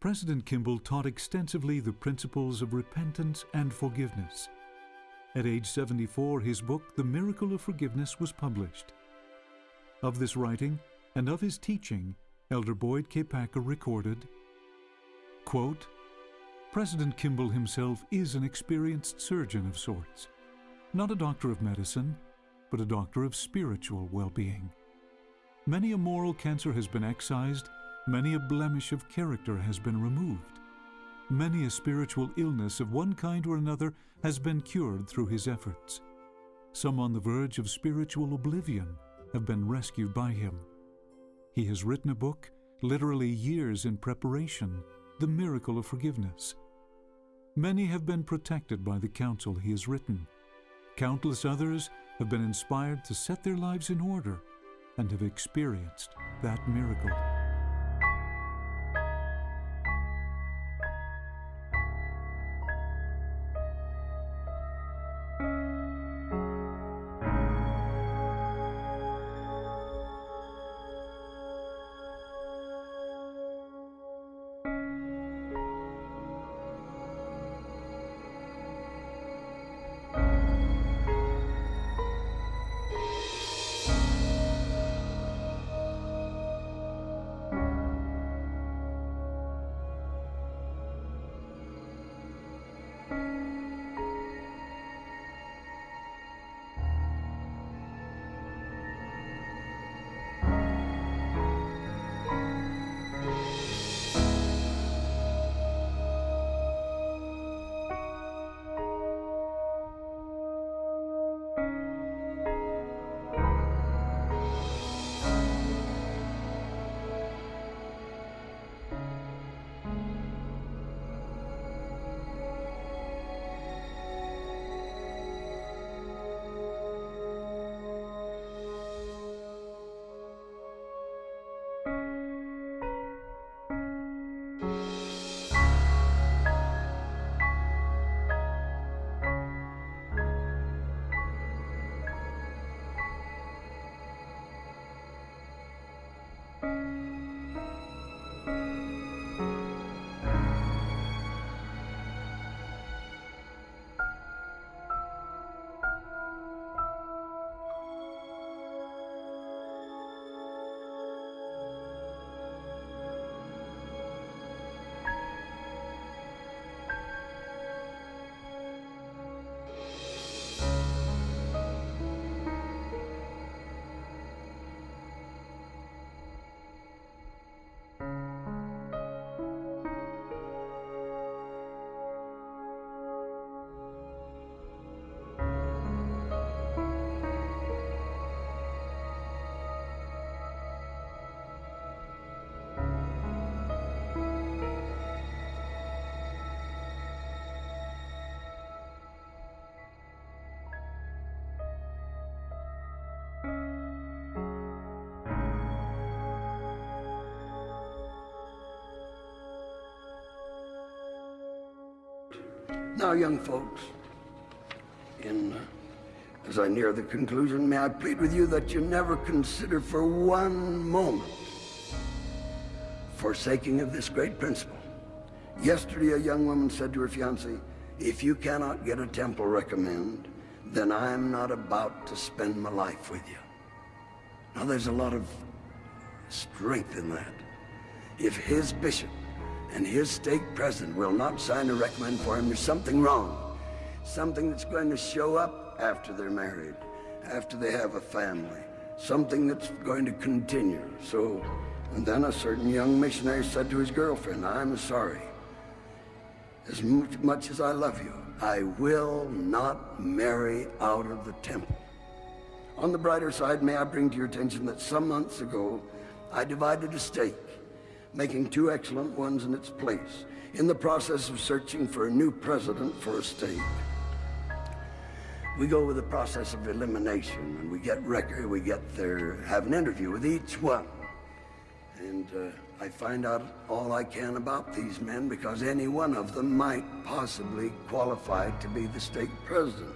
President Kimball taught extensively the principles of repentance and forgiveness. At age 74, his book, The Miracle of Forgiveness, was published. Of this writing and of his teaching, Elder Boyd K. Packer recorded, quote, President Kimball himself is an experienced surgeon of sorts, not a doctor of medicine, but a doctor of spiritual well-being. Many a moral cancer has been excised, many a blemish of character has been removed. Many a spiritual illness of one kind or another has been cured through his efforts. Some on the verge of spiritual oblivion have been rescued by him. He has written a book, literally years in preparation, The Miracle of Forgiveness. Many have been protected by the counsel he has written. Countless others have been inspired to set their lives in order and have experienced that miracle. Now, young folks, in, uh, as I near the conclusion, may I plead with you that you never consider for one moment forsaking of this great principle. Yesterday, a young woman said to her fiancé, if you cannot get a temple recommend, then I'm not about to spend my life with you. Now, there's a lot of strength in that. If his bishop and his stake president will not sign a recommend for him, there's something wrong. Something that's going to show up after they're married, after they have a family. Something that's going to continue. So, and then a certain young missionary said to his girlfriend, I'm sorry. As much as I love you, I will not marry out of the temple. On the brighter side, may I bring to your attention that some months ago, I divided a stake making two excellent ones in its place, in the process of searching for a new president for a stake. We go with the process of elimination, and we get record, we get there, have an interview with each one. And uh, I find out all I can about these men because any one of them might possibly qualify to be the stake president.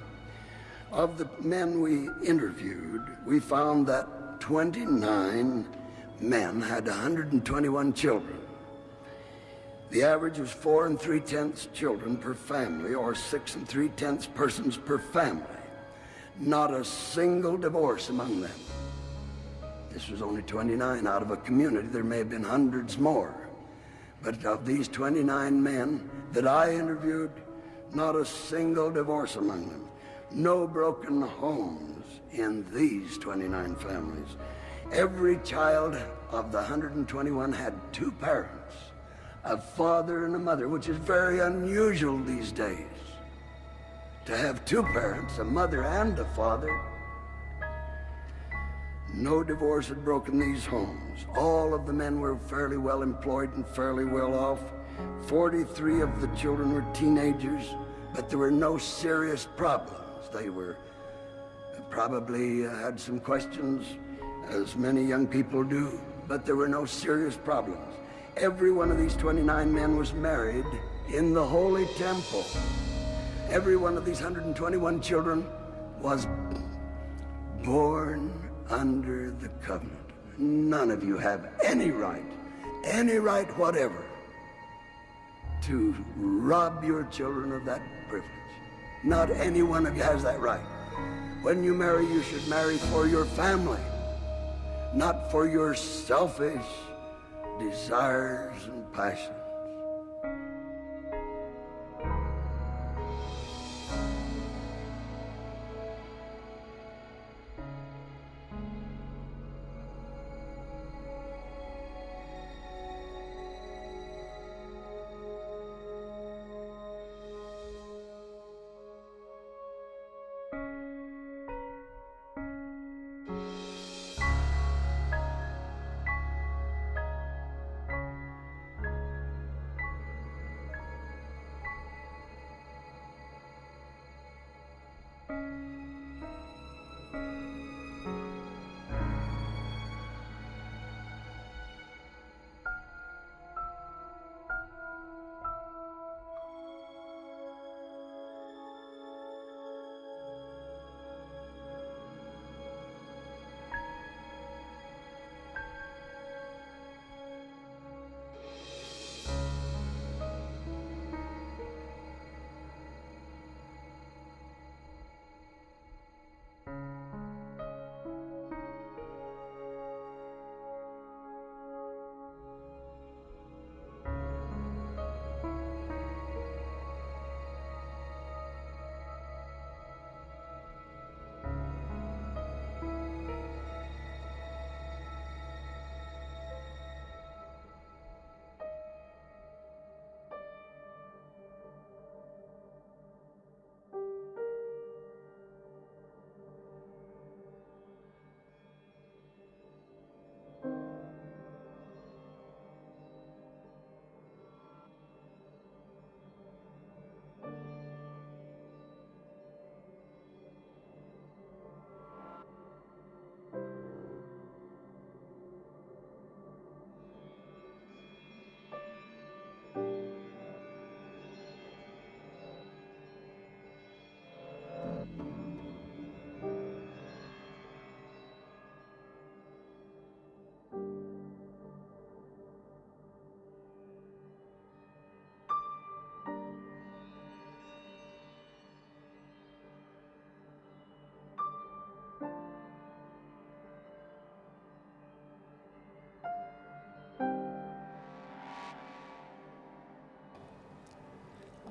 Of the men we interviewed, we found that 29 men had 121 children. The average was four and three tenths children per family, or six and three tenths persons per family. Not a single divorce among them. This was only 29 out of a community. There may have been hundreds more. But of these 29 men that I interviewed, not a single divorce among them. No broken homes in these 29 families. Every child of the 121 had two parents, a father and a mother, which is very unusual these days. To have two parents, a mother and a father, no divorce had broken these homes. All of the men were fairly well employed and fairly well off. 43 of the children were teenagers, but there were no serious problems. They were probably uh, had some questions, as many young people do, but there were no serious problems. Every one of these 29 men was married in the Holy Temple. Every one of these 121 children was born under the covenant. None of you have any right, any right whatever, to rob your children of that privilege. Not any one of you has that right. When you marry, you should marry for your family, not for your selfish desires and passions.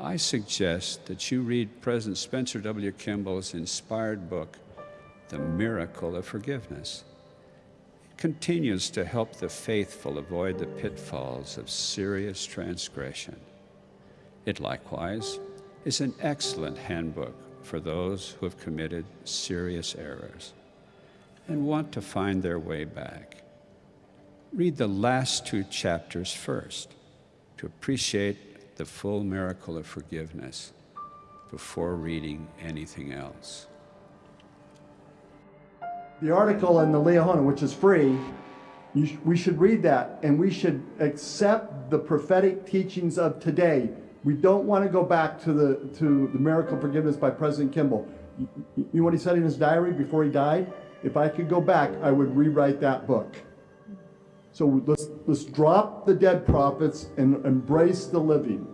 I suggest that you read President Spencer W. Kimball's inspired book, The Miracle of Forgiveness. It continues to help the faithful avoid the pitfalls of serious transgression. It likewise is an excellent handbook for those who have committed serious errors and want to find their way back. Read the last two chapters first to appreciate the full miracle of forgiveness before reading anything else. The article in the Liahona, which is free, sh we should read that and we should accept the prophetic teachings of today. We don't want to go back to the, to the miracle forgiveness by President Kimball. You, you know what he said in his diary before he died? If I could go back, I would rewrite that book. So let's, let's drop the dead prophets and embrace the living.